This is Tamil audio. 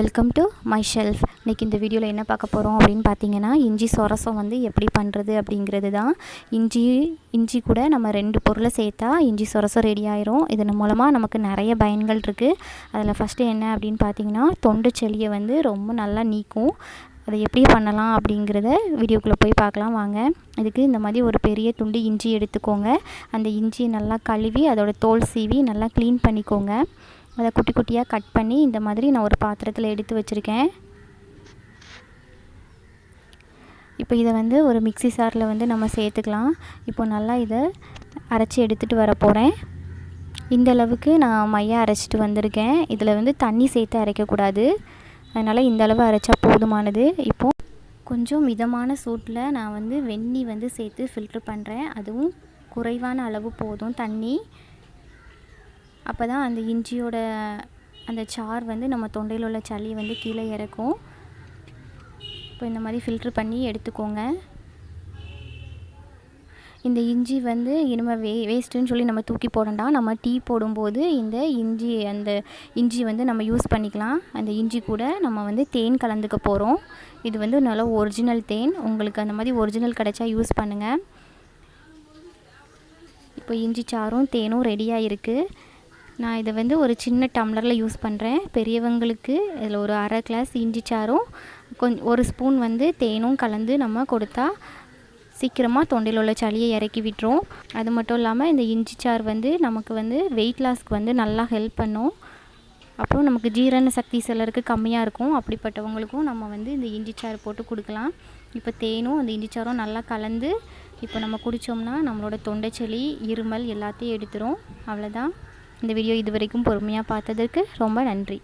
வெல்கம் டு மை ஷெல்ஃப் இன்றைக்கி இந்த வீடியோவில் என்ன பார்க்க போகிறோம் அப்படின்னு பார்த்தீங்கன்னா இஞ்சி சொரசம் வந்து எப்படி பண்ணுறது அப்படிங்கிறது தான். இஞ்சி இஞ்சி கூட நம்ம ரெண்டு பொருளை சேர்த்தா இஞ்சி சொரசம் ரெடி ஆயிரும். இதன் மூலமாக நமக்கு நிறைய பயன்கள் இருக்குது அதில் ஃபஸ்ட்டு என்ன அப்படின்னு பார்த்தீங்கன்னா தொண்டு செளியை வந்து ரொம்ப நல்லா நீக்கும். அதை எப்படி பண்ணலாம் அப்படிங்கிறத வீடியோக்குள்ளே போய் பார்க்கலாம் வாங்க. இதுக்கு இந்த மாதிரி ஒரு பெரிய துண்டு இஞ்சி எடுத்துக்கோங்க. அந்த இஞ்சியை நல்லா கழுவி அதோட தோல் சீவி நல்லா க்ளீன் பண்ணிக்கோங்க. அதை குட்டி குட்டியாக கட் பண்ணி இந்த மாதிரி நான் ஒரு பாத்திரத்தில் எடுத்து வச்சுருக்கேன். இப்போ இதை வந்து ஒரு மிக்சி சாரில் வந்து நம்ம சேர்த்துக்கலாம். இப்போ நல்லா இதை அரைச்சி எடுத்துகிட்டு வர போகிறேன் இந்த அளவுக்கு நான் மைய அரைச்சிட்டு வந்திருக்கேன். இதில் வந்து தண்ணி சேர்த்து அரைக்கக்கூடாது அதனால் இந்த அளவு அரைச்சா போதுமானது. இப்போது கொஞ்சம் மிதமான சூட்டில் நான் வந்து வெந்நி வந்து சேர்த்து ஃபில்ட்ரு பண்ணுறேன் அதுவும் குறைவான அளவு போதும் தண்ணி. அப்போ தான் அந்த இஞ்சியோட அந்த சார் வந்து நம்ம தொண்டையில் உள்ள சளி வந்து கீழே இறக்கும். இப்போ இந்த மாதிரி ஃபில்ட்ரு பண்ணி எடுத்துக்கோங்க. இந்த இஞ்சி வந்து இனிமேல் வே வேஸ்ட்டுன்னு சொல்லி நம்ம தூக்கி போடண்டாம் நம்ம டீ போடும்போது இந்த இஞ்சி அந்த இஞ்சி வந்து நம்ம யூஸ் பண்ணிக்கலாம். அந்த இஞ்சி கூட நம்ம வந்து தேன் கலந்துக்க போகிறோம் இது வந்து நல்ல ஒரிஜினல் தேன். உங்களுக்கு அந்த மாதிரி ஒரிஜினல் கிடைச்சா யூஸ் பண்ணுங்கள் இப்போ இஞ்சி சாரும் தேனும் ரெடியாக இருக்குது நான் இதை வந்து ஒரு சின்ன டம்ளரில் யூஸ் பண்ணுறேன். பெரியவங்களுக்கு இதில் ஒரு அரை கிளாஸ் இஞ்சி சாரும் கொஞ்சம் ஒரு ஸ்பூன் வந்து தேனும் கலந்து நம்ம கொடுத்தா சீக்கிரமாக தொண்டையில் உள்ள சளியை இறக்கி விட்டுரும். அது மட்டும் இல்லாமல் இந்த இஞ்சி சார் வந்து நமக்கு வந்து வெயிட் லாஸ்க்கு வந்து நல்லா ஹெல்ப் பண்ணும். அப்புறம் நமக்கு ஜீரண சக்தி சிலருக்கு கம்மியாக இருக்கும். அப்படிப்பட்டவங்களுக்கும் நம்ம வந்து இந்த இஞ்சி சாறு போட்டு கொடுக்கலாம். இப்போ தேனும் அந்த இஞ்சி சாரும் நல்லா கலந்து இப்போ நம்ம குடித்தோம்னா நம்மளோட தொண்டை இருமல் எல்லாத்தையும் எடுத்துரும். அவ்வளோதான் இந்த வீடியோ இது வரைக்கும் பொறுமையாக பார்த்ததற்கு ரொம்ப நன்றி.